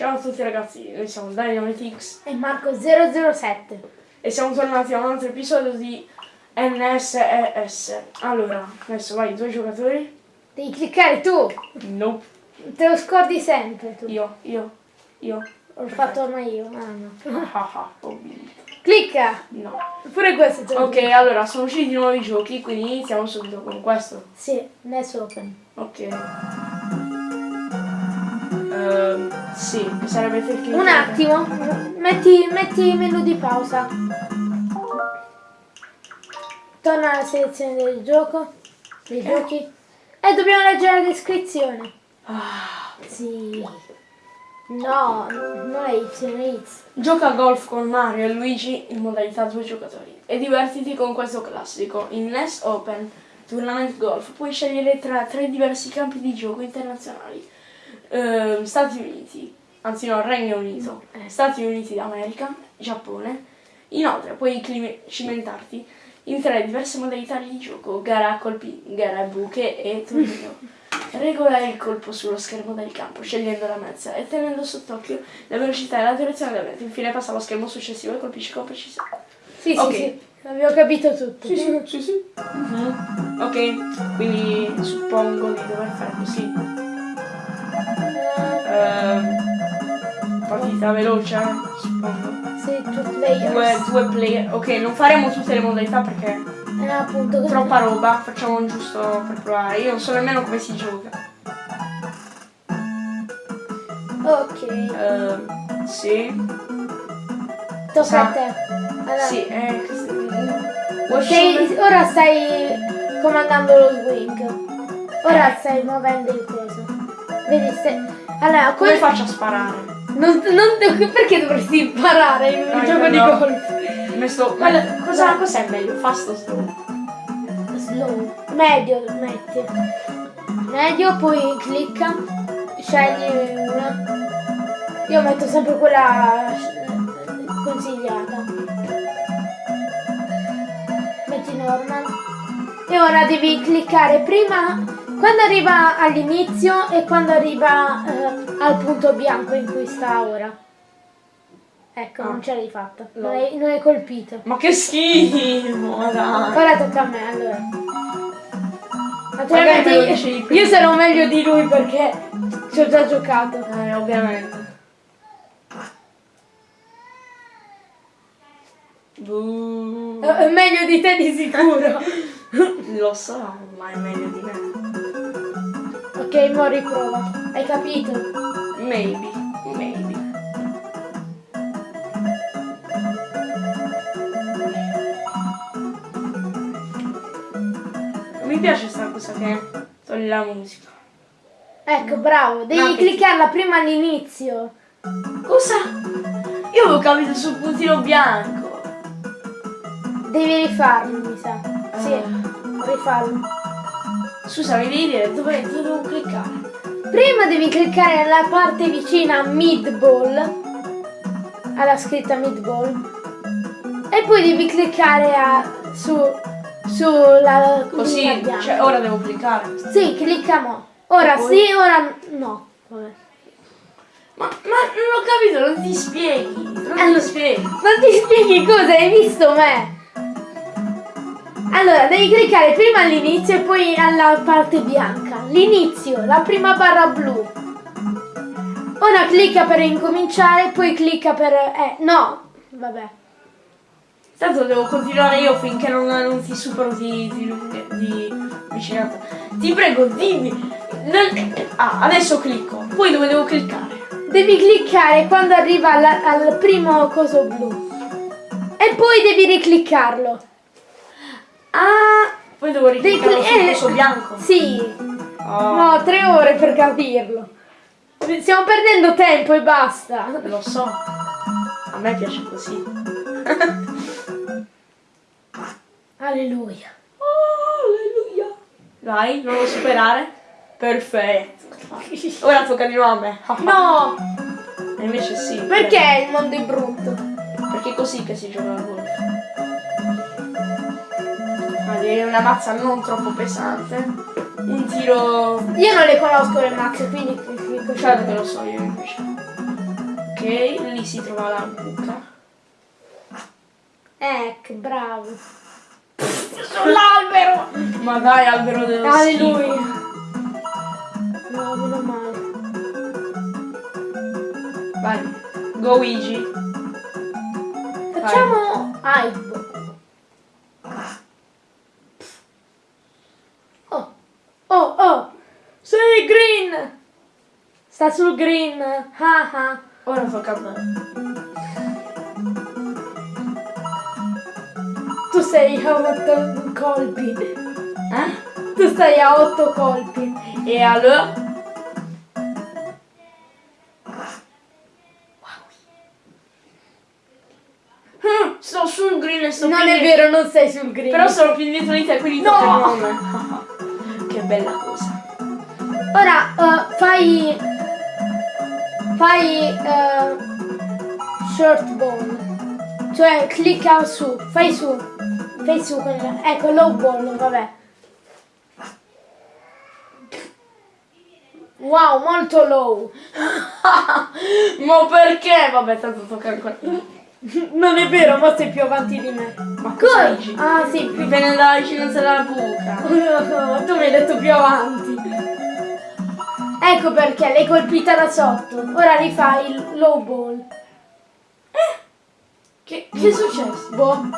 Ciao a tutti ragazzi, noi siamo Dynamitix E Marco 007. e siamo tornati a un altro episodio di NSES. Allora, adesso vai, due giocatori. Devi cliccare tu. Nope. Te lo scordi sempre tu. Io, io, io. L'ho fatto ormai io. Ah no. Ah ah, ho vinto. Clicca. No. Pure questo te lo Ok, allora, sono usciti nuovi giochi, quindi iniziamo subito con questo. Sì, adesso open. Ok. Ehm, sì, sarebbe effettivamente... Un attimo. Metti, metti il menu di pausa. Torna alla selezione del gioco. Dei giochi. E dobbiamo leggere la descrizione. Ah. Sì. No, non è Y, è X. Gioca a golf con Mario e Luigi in modalità due giocatori e divertiti con questo classico. In NES Open Tournament Golf puoi scegliere tra tre diversi campi di gioco internazionali. Ehm, Stati Uniti, anzi no, Regno Unito, Eh. Stati Uniti d'America, Giappone. Inoltre puoi cimentarti in tre diverse modalità di gioco, gara a colpi, gara a buche e torneo. Regola il colpo sullo schermo del campo, scegliendo la mezza e tenendo sott'occhio la velocità e la direzione del vento. Infine passa allo schermo successivo e colpisci con precisione. Sì, Ok. sì, sì. Abbiamo capito tutto. sì, sì. Mhm. Ok, quindi suppongo di dover fare così. Ehm, partita veloce, suppongo. Sì, two players. Due, due player. Ok, non faremo tutte le modalità perché Eh, appunto, troppa roba, facciamo giusto per provare. Io non so nemmeno come si gioca. Ok, Ehm, sì. tocca sa- a te. Allora, Sì, eh, sei- ora stai comandando lo swing. Ora stai muovendo il coso. Vedi se... Allora, Come quel- faccio a sparare? non, non- perché dovresti imparare in un Ah, gioco io di no. golf? Messo, Guarda, cosa, cos'è meglio? Fast o slow? Slow. Medio metti. Medio, poi clicca. Scegli una. Io metto sempre quella eh, consigliata. Metti normal. E ora devi cliccare prima quando arriva all'inizio e quando arriva eh, al punto bianco in cui sta ora. Ecco, Ah. non ce l'hai fatta. No. Non hai, non hai colpito. Ma che schifo, dai. Ora tocca a me allora. Naturalmente prima. io sarò meglio di lui perché ci ho già giocato. Eh, ovviamente. Buh. È meglio di te di sicuro. Lo so, ma è meglio di me. Ok, mo riprova. Hai capito? Maybe, maybe. Non mi piace sta cosa che toglie la musica. Ecco, bravo. Devi che- cliccarla prima all'inizio. Cosa? Io avevo capito sul puntino bianco. Devi rifarlo, mi sa. Sì, Ah. rifarlo. Scusa, mi devi dire dove, devo cliccare? Prima devi cliccare nella parte vicina a mid ball. Alla scritta mid ball. E poi devi cliccare a, su sulla Così, cioè ora devo cliccare. Sì, clicca mo. Ora poi? sì, ora no. Vabbè. Ma, ma non ho capito, non ti spieghi. Non Allora- ti spieghi. Non ti spieghi cosa, hai visto me? Allora, devi cliccare prima all'inizio e poi alla parte bianca. L'inizio, la prima barra blu. Ora clicca per incominciare, poi clicca per... Eh, no. Vabbè. Tanto devo continuare io finché non, non ti supero di, di, di vicinanza. Ti prego, dimmi. Non- Ah, adesso clicco. Poi dove devo cliccare? Devi cliccare quando arriva alla- al primo coso blu. E poi devi ricliccarlo. Ah, poi devo Devi ricliccare sul eh, coso bianco. Sì. Oh, No, tre ore per capirlo. Stiamo perdendo tempo e basta. Lo so. A me piace così. Alleluia. Oh, alleluia. Vai, non lo superare. Perfetto. Ora tocca di nuovo a me. No, E invece sì. perché il mondo è brutto? Perché è così che si gioca a golf. Ma devi una mazza non troppo pesante. Un tiro. Io non le conosco le mazze, quindi Certo che lo so io invece. Ok, lì si trova la buca. Ecco, bravo. Sull'albero! Ma dai, albero dello Alleluia. schifo. No, meno male. Vai, go Luigi. Facciamo hype. Oh, oh, oh. Sei green. Sta sul green. Ah ah. Ora tocca a me. Tu sei a otto colpi. Eh? Tu stai a otto colpi. E allora? Mm, Sto sul green e sto Non è vero, non sei sul green. Però sono più indietro di te, quindi No! tocca a me. che bella cosa. Ora eh, fai. Fai. eh, short ball. Cioè clicca su. Fai su. Fai su. quella- Ecco, low ball, vabbè. Wow, molto low. Ma perché? Vabbè, tanto tocca ancora. Non è vero, ma sei più avanti di me. Ma cosa Come? dici? Ah, sì, più Dipende dalla vicinanza della buca. tu mi hai detto più avanti. Ecco perché l'hai colpita da sotto. Ora rifai il low ball. Che, che è successo? Boh.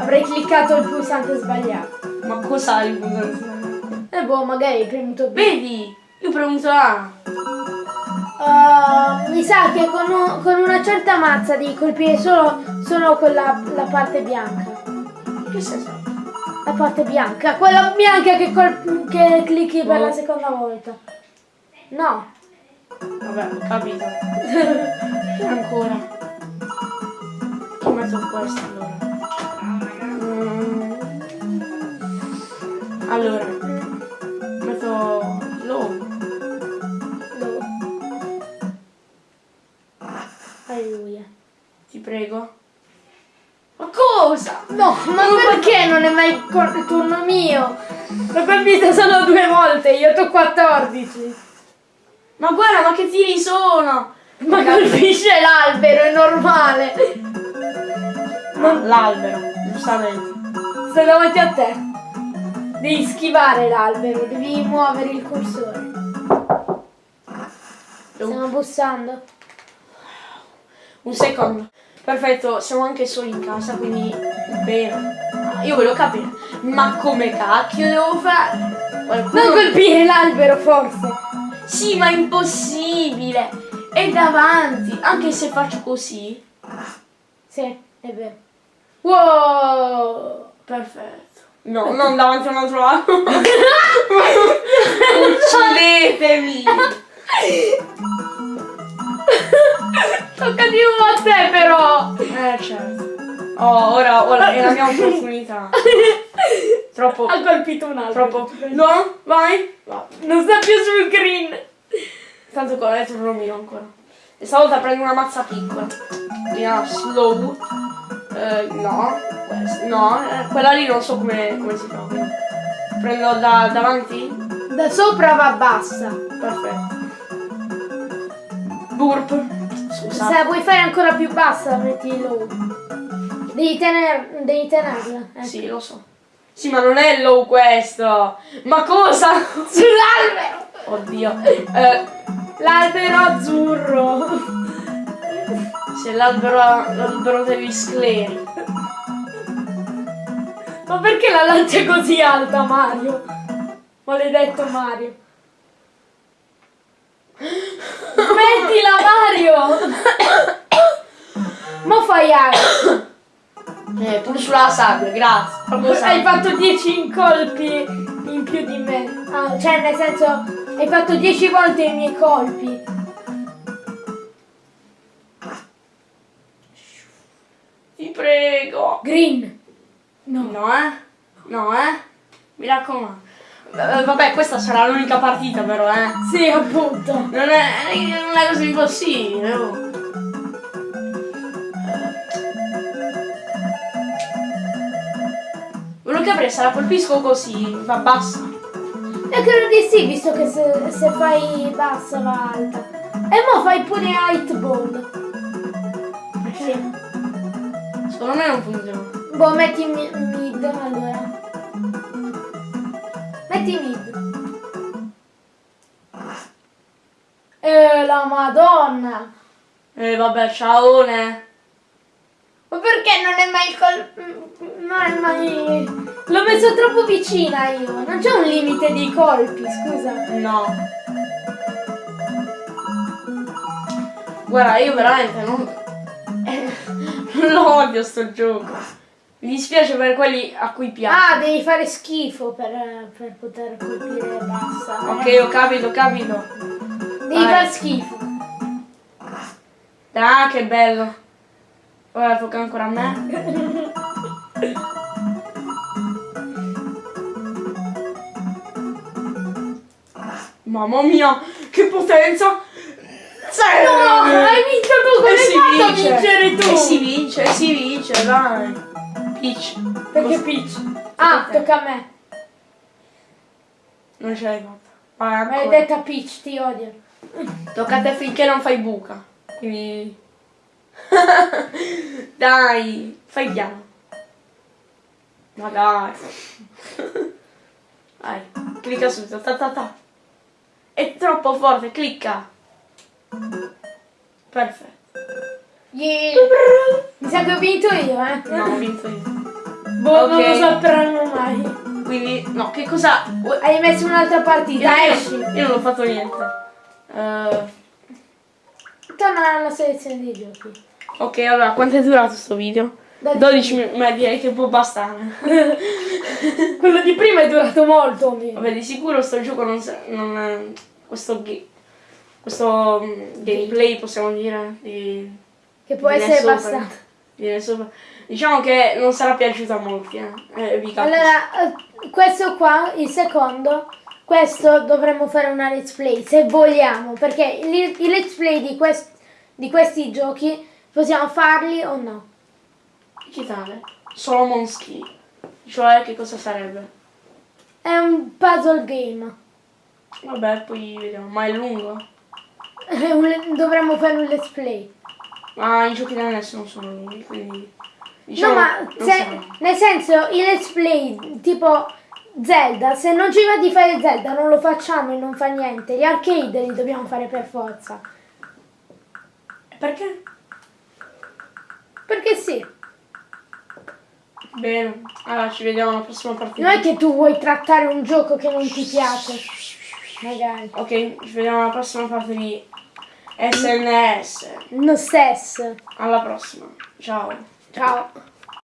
Avrei cliccato il pulsante sbagliato. Ma cos'ha il pulsante? E boh, magari hai premuto B. Vedi? Io ho premuto A. Uh, mi sa che con, un- con una certa mazza devi colpire solo, solo quella la parte bianca. Che senso? La parte bianca. Quella bianca che, col- che clicchi per Oh. la seconda volta. No. Vabbè, ho capito. Ancora. Che metto questo allora? Mm. Allora, metto low. No. Alleluia. Ti prego. Cosa? No, ma perché non è mai il turno mio? L'ho colpita solo due volte, io ho 14. Ma guarda, ma che tiri sono? Ma colpisce l'albero, è normale. Ma l'albero, giustamente. Sto davanti a te. Devi schivare l'albero, devi muovere il cursore. Stiamo bussando. Un secondo. Perfetto, siamo anche soli in casa, quindi bene. Io volevo capire, ma come cacchio devo fare? Qualcuno... Non colpire l'albero, forse. Sì, ma è impossibile! È davanti, anche se faccio così. Sì, è vero. Wow! Perfetto. No, non davanti a un altro lato. Uccidetemi! Tocca di nuovo a te, però. Eh, certo. Oh, ora, ora è la mia opportunità. Troppo, Ha colpito un altro. troppo. No, vai. Va. Non sta più sul green. Tanto qua è un romino ancora. E stavolta prendo una mazza piccola. Via slow. Eh, no, questa- no, eh, quella lì non so come, come si fa. quindi Prendo da davanti? Da sopra va bassa. Perfetto. Burp. Scusa. Se la vuoi fare ancora più bassa, metti low. Devi, tener, devi tenerla. eh. Sì, lo so. Sì, ma non è low questo. Ma cosa? Sull'albero! Oddio. Eh, L'albero azzurro. se l'albero l'albero degli scleri. Ma perché la lancia è così alta, Mario? Maledetto Mario. Smettila, Mario! Ma fai aria. Eh, pure sulla sabbia, grazie. Proprio Hai sabbia. fatto 10 colpi in più di me. Ah, cioè, nel senso, hai fatto 10 volte i miei colpi. Ti prego. Green. No. No, eh? No, eh? Mi raccomando. Eh, Vabbè, questa sarà l'unica partita però, eh. Sì, appunto. Non è, non è così impossibile, oh. Volevo capire se la colpisco così, va bassa. E credo di sì, visto che se, se fai bassa va alta. E mo fai pure Hit Ball. Sì. Secondo me non funziona. Boh, metti mi- mid allora. La madonna. Eh vabbè, ciaone. Ma perché non è mai col... Non è mai... L'ho messo troppo vicina io. Non c'è un limite di colpi, scusa. No. Guarda, io veramente non... non lo odio sto gioco. Mi dispiace per quelli a cui piace. Ah, devi fare schifo per, per poter colpire e basta. Ok, ho capito, ho capito. Devi vai. fare schifo. Ah, che bello. Ora tocca ancora a me. Mamma mia, che potenza! Zero! No, hai vinto tu, come hai fatto a vince. vincere tu? E si vince, si vince, dai. Peach. Perché Cos- Peach? Ah, te. tocca a me. Non ce l'hai fatta. Vai. Maledetta Peach, ti odio. Tocca a te finché non fai buca. Quindi... dai, fai piano. Ma dai. Vai, clicca subito. Ta ta ta. È troppo forte, clicca. Perfetto. Yeah. Mi sa che ho vinto io, eh. No, ho vinto io. Boh, non Ok. lo sapranno mai. Quindi, no, che cosa... Hai messo un'altra partita, Io, esci. io non ho fatto niente. Eh, Torna alla selezione dei giochi. ok, allora, quanto è durato sto video? 12 minuti, ma direi che può bastare. Quello di prima è durato molto meno. Vabbè, di sicuro sto gioco non, non è- questo, questo mm, gameplay possiamo dire di, Che può viene essere viene sopra. Diciamo che non sarà piaciuto a molti, eh. Eh. Allora, eh, questo qua, il secondo, questo dovremmo fare una let's play, se vogliamo, perché i, let's play di, quest- di questi giochi possiamo farli o no? digitale. Solomon Ski. Cioè, che cosa sarebbe? È un puzzle game. Vabbè, poi vediamo. Ma è lungo? Dovremmo fare un let's play. Ma i giochi da NES non sono lunghi, quindi... Diciamo, no, ma se- nel senso, i let's play tipo Zelda, se non ci va di fare Zelda non lo facciamo e non fa niente. Gli arcade li dobbiamo fare per forza. Perché? Perché sì. Bene, allora ci vediamo alla prossima partita. Non è che tu vuoi trattare un gioco che non ti piace. Magari. Ok, ci vediamo alla prossima parte di SNS. No stesso. Alla prossima. Ciao. Ciao.